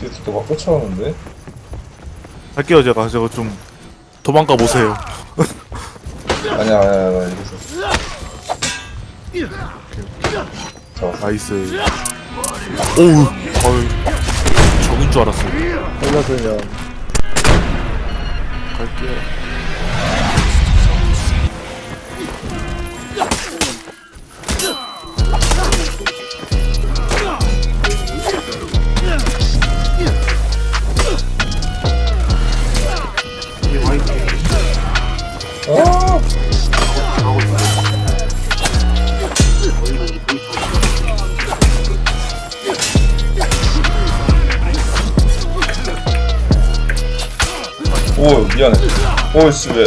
뒤에서 누가 꽂혀오는데? 할게요 제가 저거 좀 도망가 보세요 아니야, 아니야, 아니야, 여기서. 잡았어. 나이스 오우 어이 적인 줄 알았어 살려주면 갈게요 오, 미안해. 오, 씨, 왜.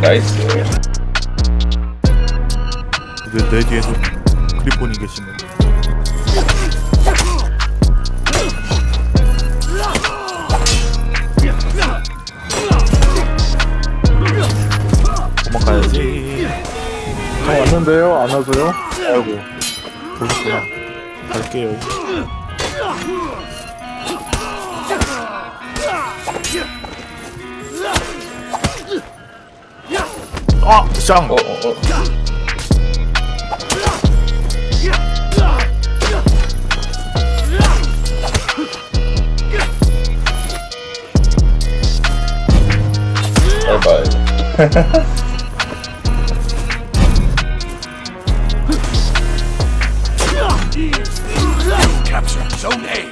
나이스. 내, 내 뒤에서 크리폰이 계시네 저 왔는데요? 안 와서요? 아이고 보셨구나 갈게요 아! 쌍! 어, 어, 어. 바이바이. Zone A.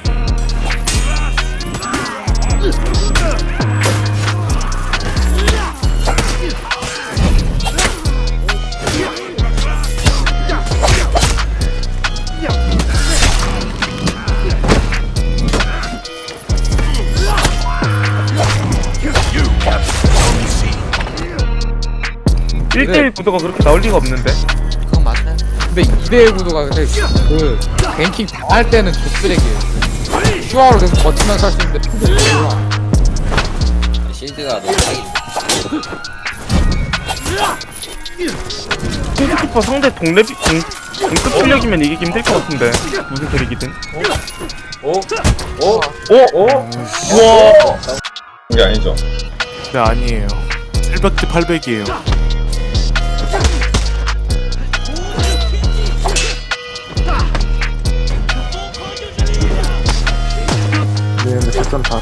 C. 1대1 구도가 그렇게 나올 리가 없는데. 근데 2대1 구도가 근데 그 뱅킹 당할 때는 족쓰레기예요. 슈아로 계속 버티면서 할 수 있는데 핑크 몰라. 실드가 너무 사기 핑크키퍼 상대 동레비 동, 동급 실력이면 이기기 힘들 것 같은데 무슨 소리기든 오? 오? 오! 오? 우와 이게 아니죠. 네 아니에요 700대 800이에요 패턴 다.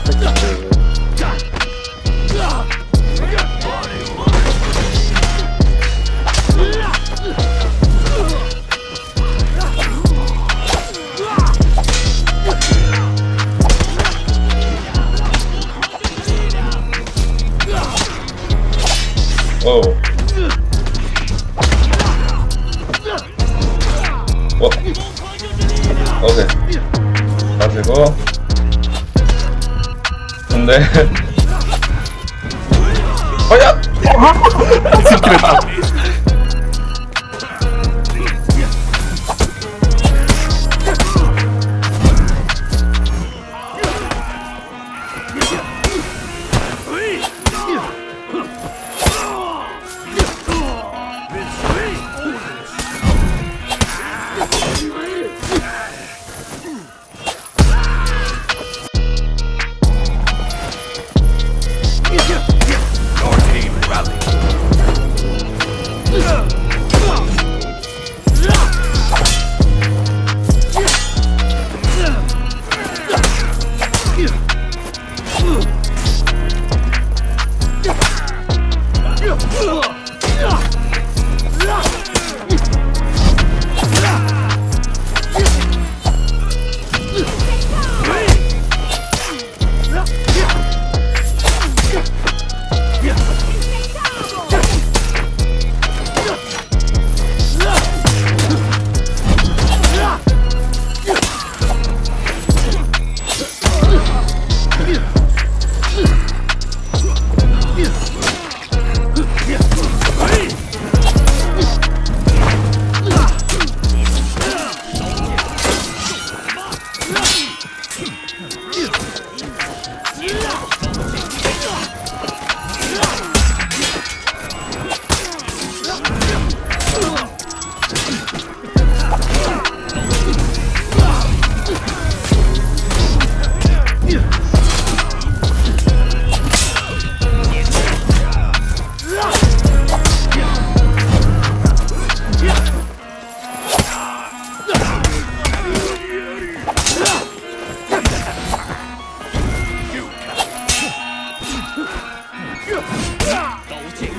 오. 어. 오케이. 가지고. 근데. 어야! Rally. 呀呀都进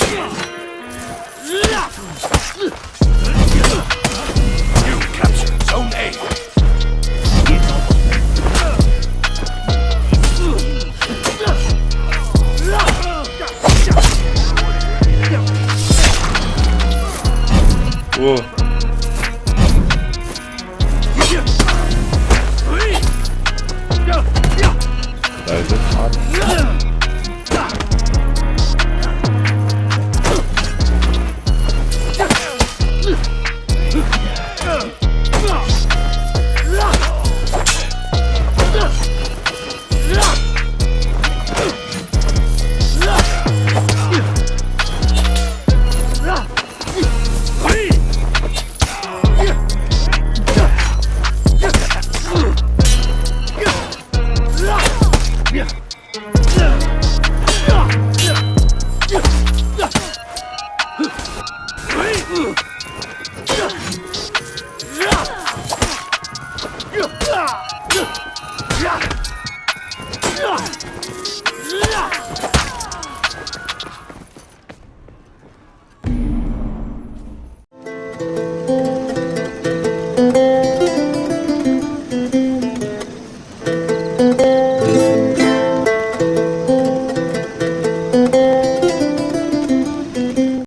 Ah!